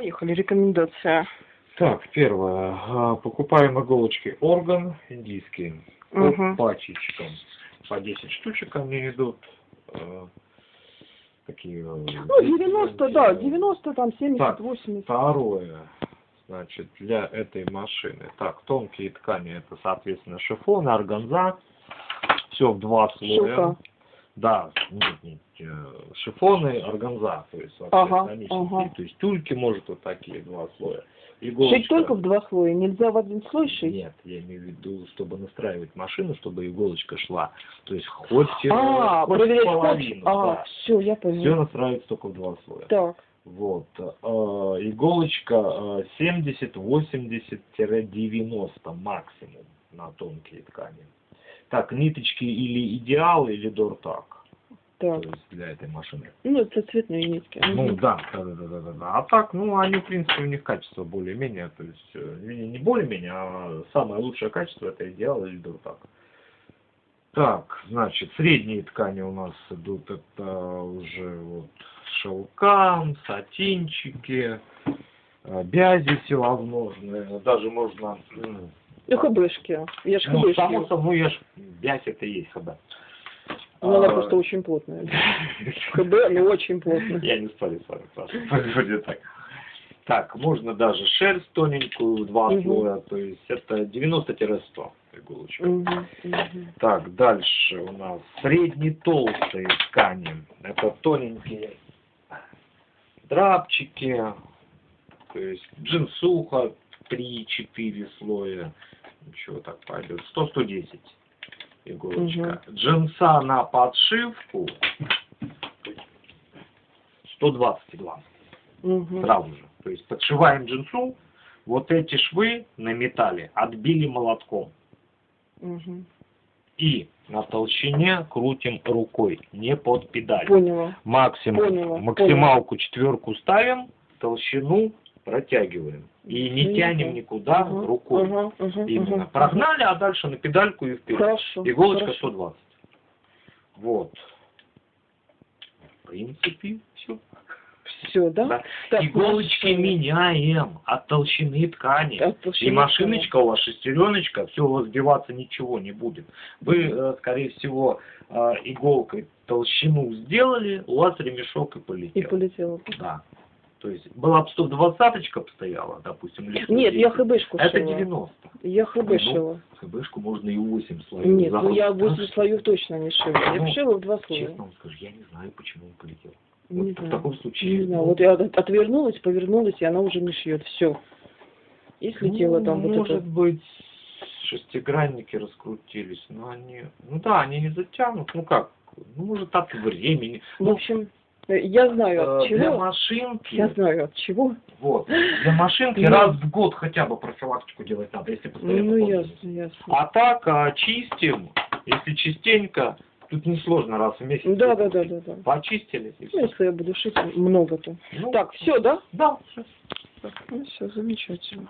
Поехали, рекомендация. Так, первое. А, Покупаем иголочки орган индийские. По Мгм. пачечкам. По 10 штучек они идут. Э, Такие... Ну, 90, да, 90, там, 70, Так. 80. Второе. Значит, для этой машины. Так, тонкие ткани. Это, соответственно, шифон, органза. Все в два слоя. Шелка. Да, нет, нет, э, шифоны, органза, то есть, Ага, ага. то есть тюльки может вот такие два слоя. Шить Иголочка- только в два слоя, нельзя в один слой шить? Нет, я имею в виду, чтобы настраивать машину, чтобы иголочка шла. То есть хоть, э, А, хоть половину. А, да. все, я Все поняла. настраивается только в два слоя. Так, Вот. э, иголочка э, 70-80-90 максимум на тонкие ткани. Так, ниточки или идеал, или дортак. так. То есть для этой машины. Ну, это цветные нитки. Ну да, да, да, да, да, да. А так, ну они в принципе у них качество более-менее, то есть э, не не более-менее, а самое лучшее качество это идеал или дуртак. Так, значит, средние ткани у нас идут это уже вот шелка, сатинчики, э, бязи всевозможные, даже можно, И хбшки. Я ж ну, хбшки. само собой, я ж, бязь это и есть хб. Ну, она А, просто очень плотная. ХБ, ну, очень плотная. Я не спорю с вами, Саша. Так. Так, можно даже шерсть тоненькую, два слоя, то есть это 90-100 иголочек. Мгм, мгм. Так, дальше у нас средне толстые ткани. Это тоненькие драпчики, то есть джинсуха 3-4 слоя. Ничего так пойдет. 100-110 иголочка. Джинса на подшивку 120 глаз Мгм. сразу же. То есть подшиваем джинсу, вот эти швы на металле отбили молотком. Мгм. И на толщине крутим рукой, не под педаль. Поняла. Максимум, Поняла, максималку четверку ставим, толщину протягиваем. И не тянем никуда Ага, рукой. ага, Именно. ага. Прогнали, а дальше на педальку и вперед. Хорошо. Иголочка хорошо. 120. Вот. В принципе, все. Все, да? Да. Так, Иголочки меняем от толщины ткани. от толщины И машиночка у вас шестереночка, все у вас сбиваться ничего не будет. Вы, э, скорее всего, э, иголкой толщину сделали, у вас ремешок и И полетел. Да. То есть была бы 120 стояла, допустим, или Нет, я 110. хбшку Это шила. 90. Я хб Ну, шила. ХБшку можно и 8 слоев. Нет, ну я Да 8 слоев точно не шила. Я Ну, шила в два слоя. Честно вам скажу, я не знаю, почему он полетел. Не Вот в знаю. таком случае. Не знаю, ну, вот я от- отвернулась, повернулась, и она уже не шьет. Все. И слетела ну, там вот Может быть, шестигранники раскрутились, но они... Ну да, они не затянут. Ну как? Ну, может, от времени. В Ну, общем, я знаю от э, для чего. машинки... Я знаю от чего. Вот. Для машинки Ну. раз в год хотя бы профилактику делать надо, если постоянно Ну, ясно, ясно. А так, а, чистим, если частенько, тут несложно раз в месяц. Да, да, да, да, да. Почистили и Ну, все. если я буду шить много-то. Ну, Так, все, да? Да, всё. Ну, все, замечательно.